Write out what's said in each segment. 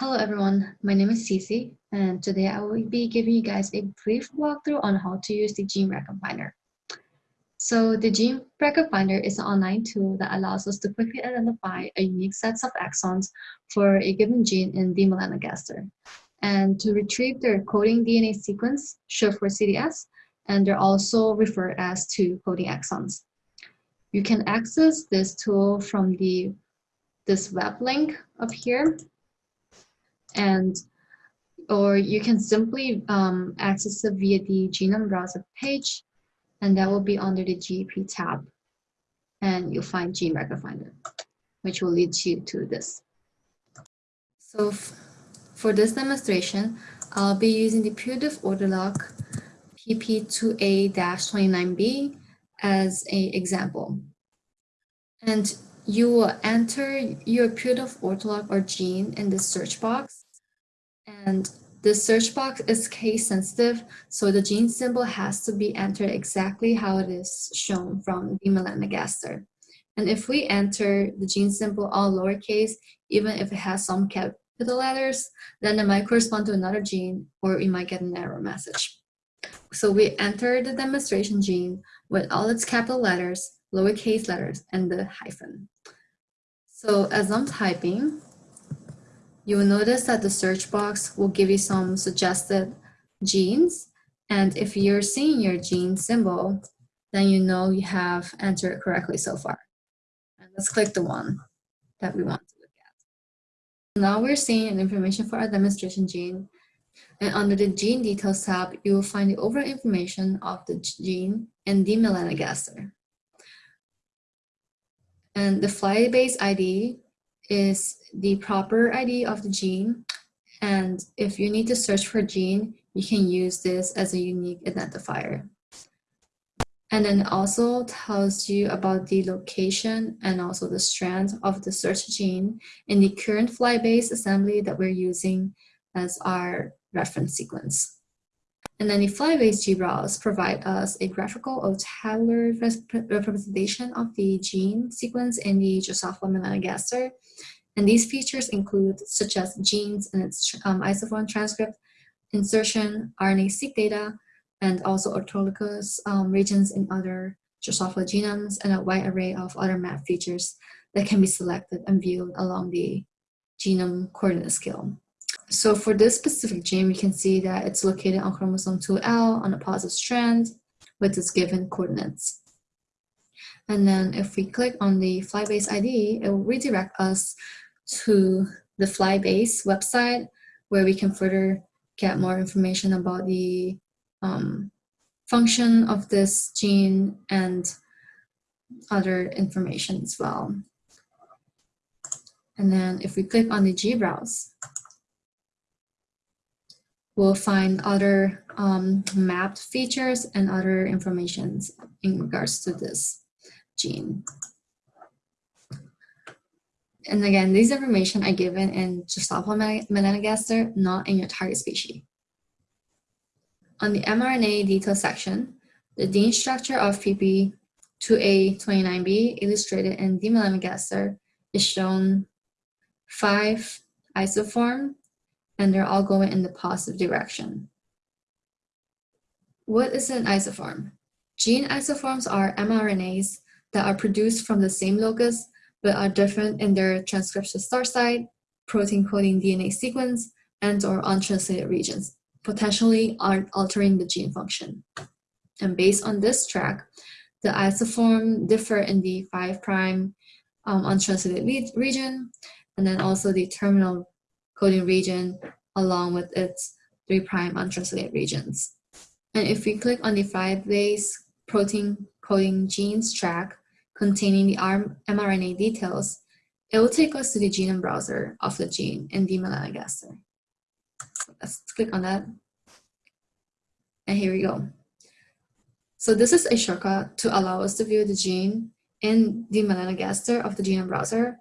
Hello everyone, my name is Cece and today I will be giving you guys a brief walkthrough on how to use the Gene Record Finder. So the Gene Record Finder is an online tool that allows us to quickly identify a unique sets of exons for a given gene in D. melanogaster and to retrieve their coding DNA sequence, short for CDS, and they're also referred as to coding exons. You can access this tool from the this web link up here and or you can simply um, access it via the genome browser page and that will be under the GEP tab and you'll find Gene Record Finder which will lead you to this. So for this demonstration, I'll be using the putative ortholog PP2A-29B as an example. And you will enter your putative ortholog or gene in the search box and the search box is case sensitive, so the gene symbol has to be entered exactly how it is shown from D. melanogaster. And if we enter the gene symbol all lowercase, even if it has some capital letters, then it might correspond to another gene or we might get an error message. So we enter the demonstration gene with all its capital letters, lowercase letters, and the hyphen. So as I'm typing, you will notice that the search box will give you some suggested genes. And if you're seeing your gene symbol, then you know you have entered correctly so far. And let's click the one that we want to look at. Now we're seeing information for our demonstration gene. And under the gene details tab, you will find the overall information of the gene and D. melanogaster. And the flybase ID is the proper ID of the gene. And if you need to search for gene, you can use this as a unique identifier. And then it also tells you about the location and also the strand of the search gene in the current flybase assembly that we're using as our reference sequence. And then the flybase GBrowse provide us a graphical or tabular representation of the gene sequence in the Drosophila melanogaster and these features include such as genes and its um, isoform transcript, insertion, RNA-seq data, and also orthologous um, regions in other Drosophila genomes and a wide array of other map features that can be selected and viewed along the genome coordinate scale. So for this specific gene, we can see that it's located on chromosome 2L on a positive strand with its given coordinates. And then if we click on the flybase ID, it will redirect us to the Flybase website where we can further get more information about the um, function of this gene and other information as well. And then if we click on the GBrowse, we'll find other um, mapped features and other informations in regards to this gene. And again, these information are given in Drosophila melanogaster, not in your target species. On the mRNA detail section, the gene structure of PP2A29B illustrated in D. melanogaster is shown five isoform, and they're all going in the positive direction. What is an isoform? Gene isoforms are mRNAs that are produced from the same locus but are different in their transcription start site, protein coding DNA sequence, and or untranslated regions, potentially altering the gene function. And based on this track, the isoform differ in the 5' um, untranslated region, and then also the terminal coding region along with its 3' prime untranslated regions. And if we click on the flybase protein coding genes track, containing the mRNA details, it will take us to the genome browser of the gene in D. melanogaster. Let's click on that. And here we go. So this is a shortcut to allow us to view the gene in D. melanogaster of the genome browser.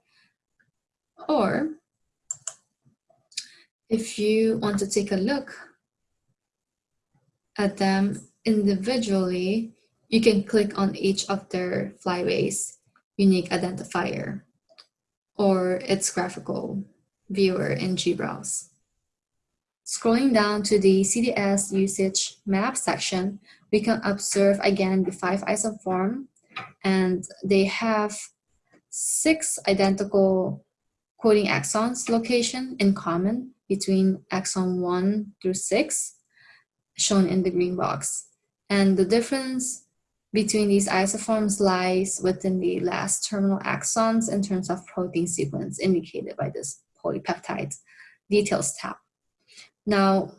Or if you want to take a look at them individually, you can click on each of their FlyBase unique identifier or its graphical viewer in GBrowse. Scrolling down to the CDS usage map section, we can observe again the five isoform and they have six identical coding exons location in common between exon 1 through 6 shown in the green box. And the difference between these isoforms lies within the last terminal exons in terms of protein sequence indicated by this polypeptide details tab. Now,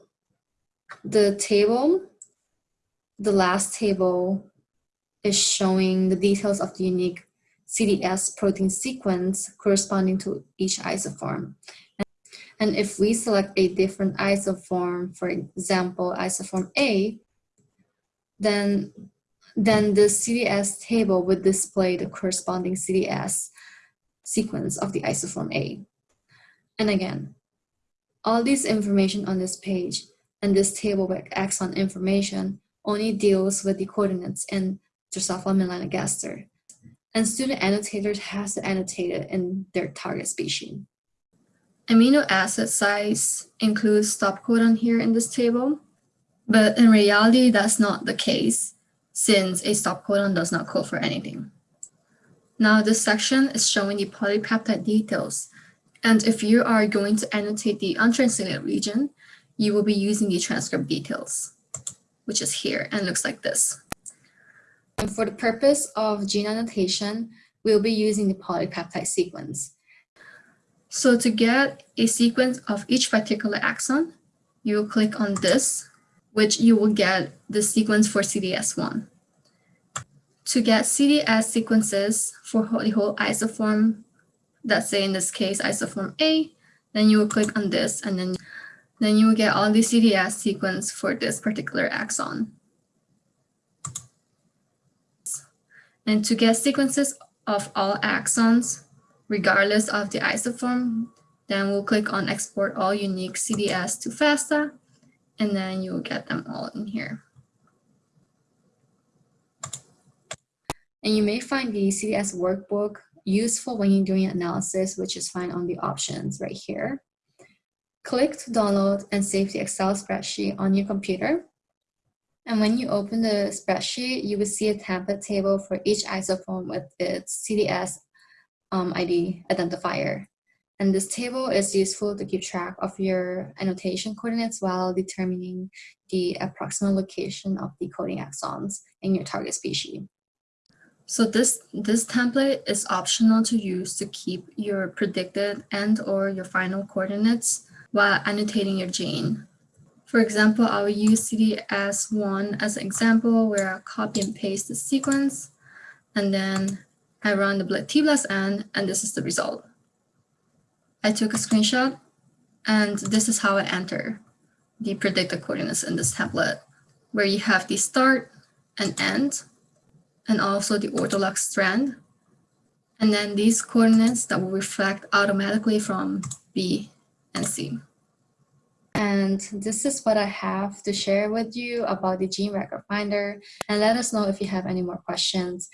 the table, the last table is showing the details of the unique CDS protein sequence corresponding to each isoform. And if we select a different isoform, for example, isoform A, then, then the CDS table would display the corresponding CDS sequence of the isoform A. And again, all this information on this page and this table with exon information only deals with the coordinates in Drosophila melanogaster. And student annotators has to annotate it in their target species. Amino acid size includes stop codon here in this table, but in reality, that's not the case since a stop codon does not code for anything. Now this section is showing the polypeptide details and if you are going to annotate the untranslated region, you will be using the transcript details, which is here and looks like this. And for the purpose of gene annotation, we'll be using the polypeptide sequence. So to get a sequence of each particular exon, you will click on this, which you will get the sequence for CDS1. To get CDS sequences for the whole isoform let's say in this case isoform A, then you will click on this and then, then you will get all the CDS sequence for this particular exon. And to get sequences of all exons, regardless of the isoform, then we'll click on export all unique CDS to FASTA, and then you will get them all in here. And you may find the CDS workbook useful when you're doing analysis, which is fine on the options right here. Click to download and save the Excel spreadsheet on your computer. And when you open the spreadsheet, you will see a template table for each isoform with its CDS um, ID identifier. And this table is useful to keep track of your annotation coordinates while determining the approximate location of the coding exons in your target species. So this, this template is optional to use to keep your predicted and or your final coordinates while annotating your gene. For example, I will use CDS1 as an example where I copy and paste the sequence and then I run the tBLASTn and this is the result. I took a screenshot and this is how I enter the predicted coordinates in this template where you have the start and end and also the ortholog strand. And then these coordinates that will reflect automatically from B and C. And this is what I have to share with you about the Gene Record Finder. And let us know if you have any more questions.